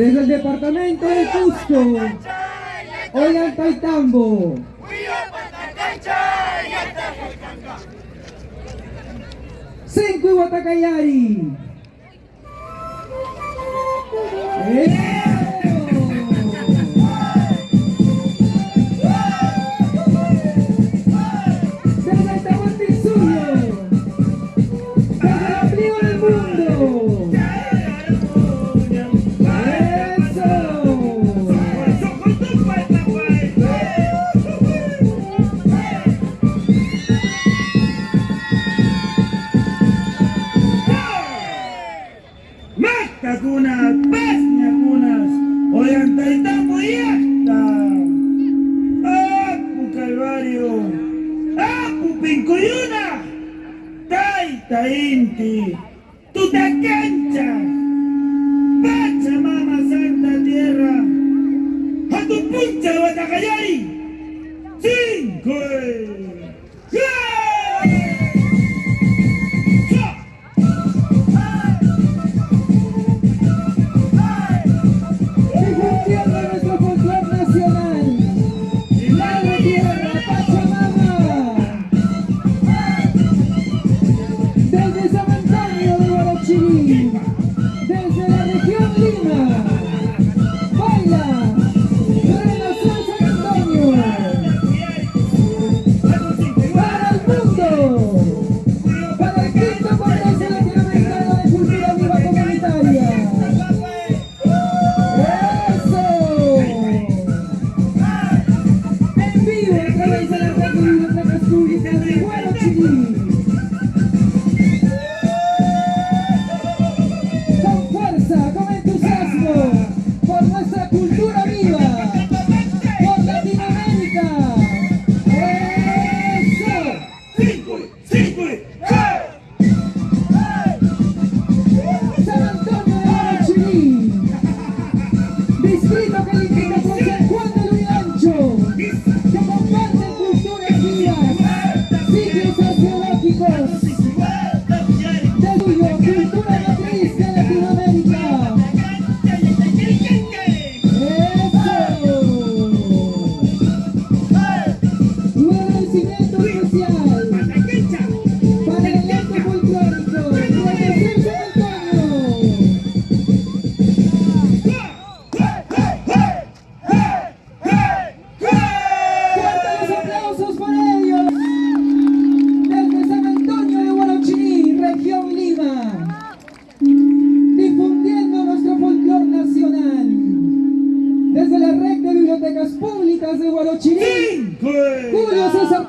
Desde el departamento de Cusco, Oigan Taitambo. Cinco Guatacayari. Rincuyuna, Taita Inti, Tutacancha, Pachamama Santa Tierra, Hatupuncha Guatacayay. Yes. desde Guarochirín, Julio César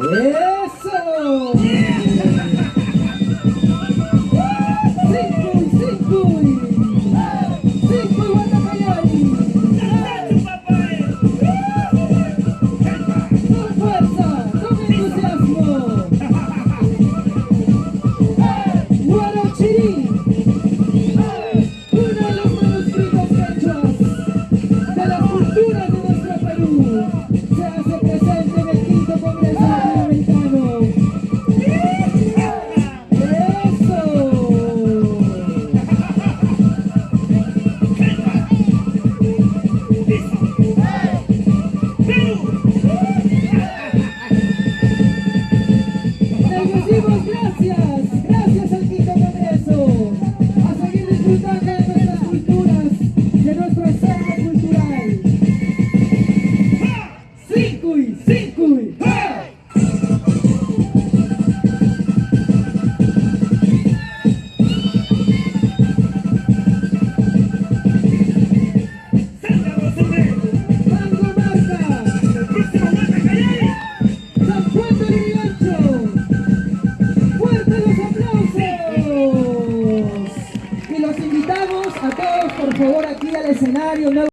えー